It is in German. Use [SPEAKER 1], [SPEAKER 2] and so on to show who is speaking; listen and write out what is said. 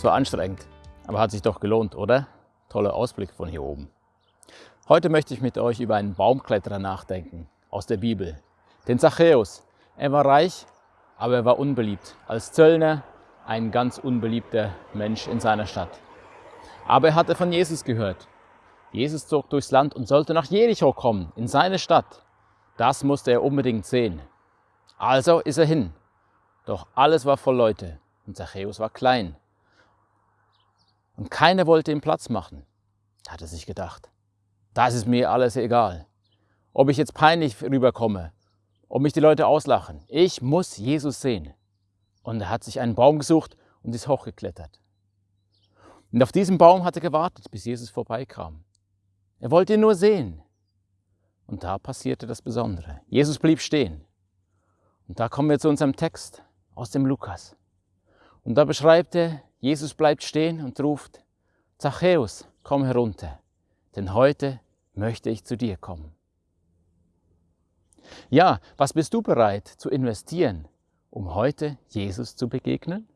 [SPEAKER 1] Es war anstrengend, aber hat sich doch gelohnt, oder? Toller Ausblick von hier oben. Heute möchte ich mit euch über einen Baumkletterer nachdenken aus der Bibel. Den Zachäus. Er war reich, aber er war unbeliebt. Als Zöllner ein ganz unbeliebter Mensch in seiner Stadt. Aber er hatte von Jesus gehört. Jesus zog durchs Land und sollte nach Jericho kommen, in seine Stadt. Das musste er unbedingt sehen. Also ist er hin. Doch alles war voll Leute und Zachäus war klein. Und keiner wollte ihm Platz machen. Hat er sich gedacht, das ist mir alles egal. Ob ich jetzt peinlich rüberkomme, ob mich die Leute auslachen, ich muss Jesus sehen. Und er hat sich einen Baum gesucht und ist hochgeklettert. Und auf diesem Baum hat er gewartet, bis Jesus vorbeikam. Er wollte ihn nur sehen. Und da passierte das Besondere. Jesus blieb stehen. Und da kommen wir zu unserem Text aus dem Lukas. Und da beschreibt er, Jesus bleibt stehen und ruft, Zachäus, komm herunter, denn heute möchte ich zu dir kommen. Ja, was bist du bereit zu investieren, um heute Jesus zu begegnen?